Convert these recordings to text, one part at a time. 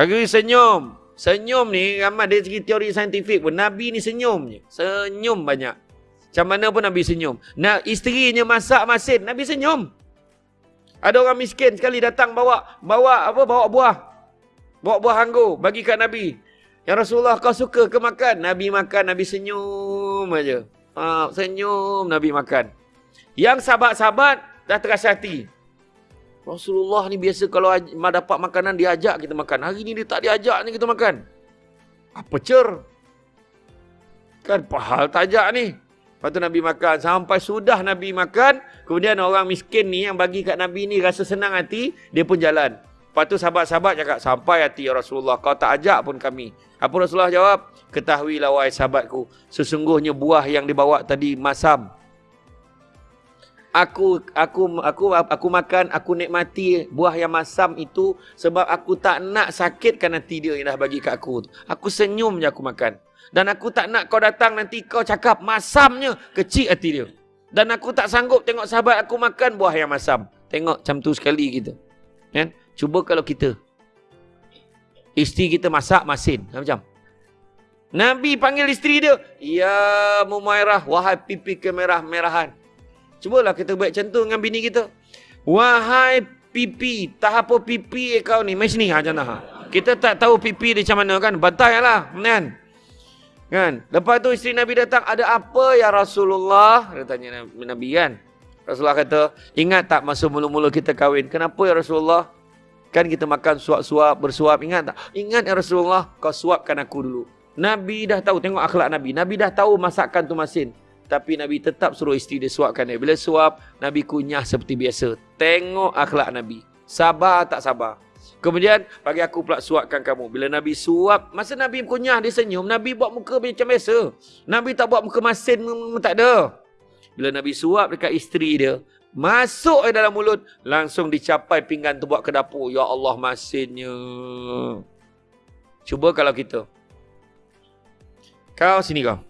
Kaki senyum. Senyum ni ramai dari segi teori saintifik pun. Nabi ni senyum je. Senyum banyak. Macam mana pun Nabi senyum. Nah, isterinya masak masin. Nabi senyum. Ada orang miskin sekali datang bawa bawa apa bawa buah. Bawa buah anggur bagi kat Nabi. Ya Rasulullah kau suka ke makan? Nabi makan, Nabi senyum aja. Ha, senyum Nabi makan. Yang sahabat-sahabat dah terasa hati. Rasulullah ni biasa kalau dapat makanan diajak kita makan. Hari ni dia tak diajak ni kita makan. Apa cer? Kan pahal tak ajak ni. Lepas tu Nabi makan. Sampai sudah Nabi makan. Kemudian orang miskin ni yang bagi kat Nabi ni rasa senang hati. Dia pun jalan. Lepas tu sahabat-sahabat cakap. Sampai hati ya Rasulullah. Kau tak ajak pun kami. Apa Rasulullah jawab? Ketahuilah wahai sahabatku. Sesungguhnya buah yang dibawa tadi masam aku aku aku aku makan aku nikmati buah yang masam itu sebab aku tak nak sakitkan hati dia yang dah bagi kat aku aku senyum je aku makan. Dan aku tak nak kau datang nanti kau cakap masamnya kecil hati dia. Dan aku tak sanggup tengok sahabat aku makan buah yang masam. Tengok macam tu sekali kita. Kan? Cuba kalau kita. Isteri kita masak masin. Macam? Nabi panggil isteri dia ya Mumairah wahai pipi kemerah-merahan Cubalah kita buat macam tu dengan bini kita. Wahai pipi, tak apa pipi kau ni. Mari sini ha ha. Kita tak tahu pipi dia macam mana kan. Bantai lah. Kan? Kan? Lepas tu isteri Nabi datang. Ada apa ya Rasulullah? Dia tanya Nabi kan. Rasulullah kata, ingat tak masa mula-mula kita kahwin? Kenapa ya Rasulullah? Kan kita makan suap-suap, bersuap. Ingat tak? Ingat ya Rasulullah, kau suapkan aku dulu. Nabi dah tahu, tengok akhlak Nabi. Nabi dah tahu masakan tu masin. Tapi Nabi tetap suruh isteri dia suapkan dia. Bila suap, Nabi kunyah seperti biasa. Tengok akhlak Nabi. Sabar tak sabar. Kemudian, bagi aku pula suapkan kamu. Bila Nabi suap, masa Nabi kunyah, dia senyum. Nabi buat muka macam biasa. Nabi tak buat muka masin, tak ada. Bila Nabi suap dekat isteri dia, masuk ke dalam mulut, langsung dicapai pinggan tu buat ke dapur. Ya Allah, masinnya. Cuba kalau kita. Kau sini kau.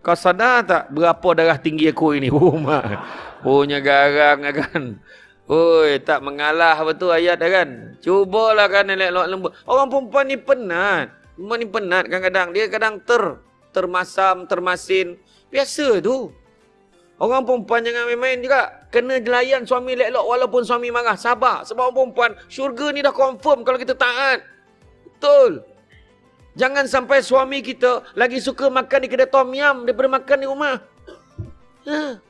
Kau sadar tak berapa darah tinggi aku ini? Oh, mak. Punya garang kan. Oi, tak mengalah betul ayat dah kan. Cubalah kan elok lembut. Orang perempuan ni penat. Perempuan ni penat kadang-kadang. Dia kadang ter termasam, termasin. Biasa tu. Orang perempuan jangan main-main juga. Kena jelayan suami elok walaupun suami marah. Sabar. Sebab orang perempuan, syurga ni dah confirm kalau kita taat. Betul. Jangan sampai suami kita lagi suka makan di kedai tom yam daripada makan di rumah. Ha.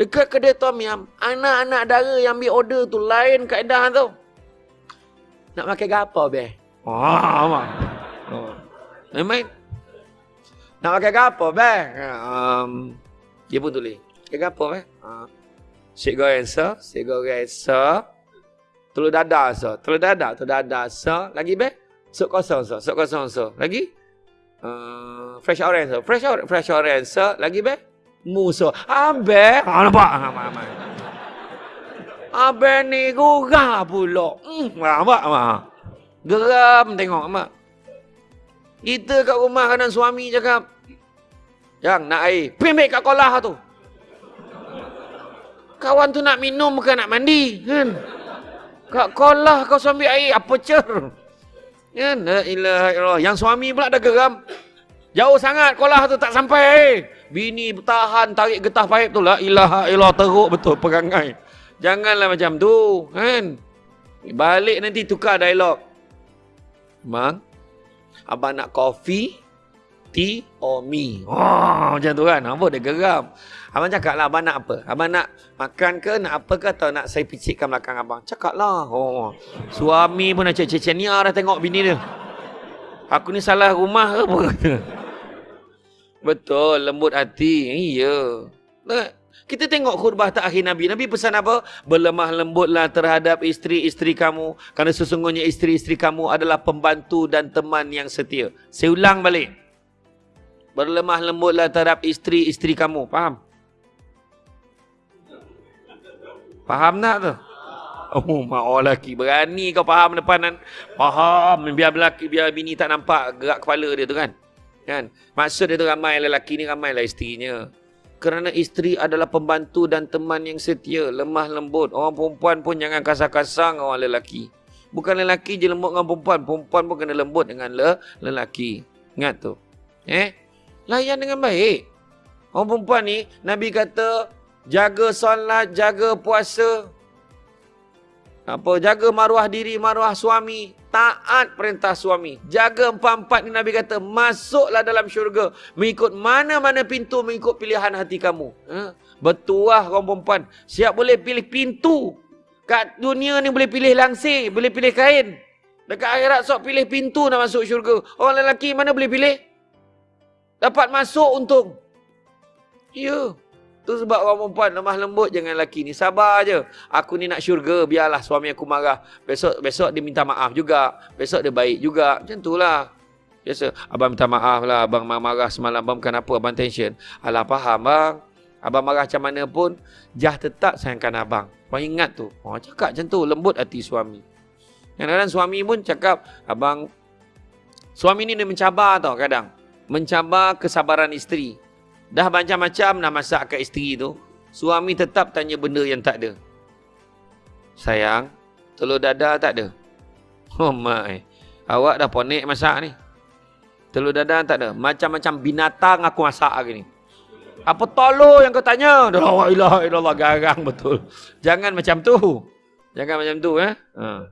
Dekat kedai tom yam, anak-anak dara yang ambil order tu lain kaedah tu. Nak makan apa be? Mak. Oh. Memang. Nak makan apa be? Um, dia pun tulis. Makan apa be? Uh. Sik goreng sa, sik goreng sa. Telur dadah sa, telur dadah, telur dadah sa. Lagi be? Sup kosong so, sup kosong so. Lagi? Uh, fresh orange so. Fresh orange, fresh orange so. Lagi be? Mu so. Ambe. Ha nampak? Ha nampak. Ambe ni gurah pula. Hmm, nampak mak. Geram tengok mak. Kita kat rumah kanan suami cakap. Yang nak air. Pergi kat kolah tu. Kawan tu nak minum bukan nak mandi. Kan? Kat kolah kau suami air. Apa cer? Ya, la ilaha illallah. Yang suami pula dah geram. Jauh sangat kolah tu tak sampai. Bini bertahan tarik getah paip tu la ilaha illallah teruk betul perangai. Janganlah macam tu, kan? Balik nanti tukar dialog. Mang, abang nak kopi, tea or me? Oh, macam tu kan? Apa dia geram? Abang cakap lah, abang nak apa? Abang nak makan ke, nak apa ke atau nak saya picitkan belakang abang? Cakap lah. Oh. Suami pun nak cek-cek ni dah tengok bini dia. Aku ni salah rumah ke apa? Betul, lembut hati. Iya. Kita tengok khutbah terakhir Nabi. Nabi pesan apa? Berlemah lembutlah terhadap isteri-isteri kamu. Kerana sesungguhnya isteri-isteri kamu adalah pembantu dan teman yang setia. Saya ulang balik. Berlemah lembutlah terhadap isteri-isteri kamu. Faham? Faham tak tu? Oh, mak orang lelaki. Berani kau faham depan. Faham. Biar lelaki, biar bini tak nampak gerak kepala dia tu kan. Kan? Maksud dia tu ramai lelaki ni, ramai lah isterinya. Kerana isteri adalah pembantu dan teman yang setia, lemah lembut. Orang perempuan pun jangan kasar-kasar dengan orang lelaki. Bukan lelaki je lembut dengan perempuan. Perempuan pun kena lembut dengan le lelaki. Ingat tu. Eh? Layan dengan baik. Orang perempuan ni, Nabi kata, jaga solat, jaga puasa. Apa? Jaga maruah diri, maruah suami taat perintah suami. Jaga empat-empat ni Nabi kata, masuklah dalam syurga. Mengikut mana-mana pintu, mengikut pilihan hati kamu. Ha? Betul lah orang perempuan. Siap boleh pilih pintu. Kat dunia ni boleh pilih langsir, boleh pilih kain. Dekat akhirat sok pilih pintu nak masuk syurga. Orang lelaki mana boleh pilih? Dapat masuk untung. Ya. Yeah. Tu sebab orang perempuan lemah lembut jangan lelaki ni. Sabar je. Aku ni nak syurga. Biarlah suami aku marah. Besok besok dia minta maaf juga. Besok dia baik juga. Macam tu lah. Biasa. Abang minta maaf lah. Abang marah semalam. Abang kenapa? Abang tension. Alah faham bang. Abang marah macam mana pun. Jah tetap sayangkan abang. Abang ingat tu. Oh, cakap macam tu. Lembut hati suami. Kadang-kadang suami pun cakap. Abang. Suami ni dia mencabar tau kadang. Mencabar kesabaran isteri. Dah macam-macam nak masak kat isteri tu. Suami tetap tanya benda yang tak ada. Sayang, telur dadar tak ada. Oh my. Awak dah ponek masak ni. Telur dadar tak ada. Macam-macam binatang aku masak hari ni. Apa tolo yang kau tanya? La ilaha illallah garang betul. Jangan macam tu. Jangan macam tu eh. Ha.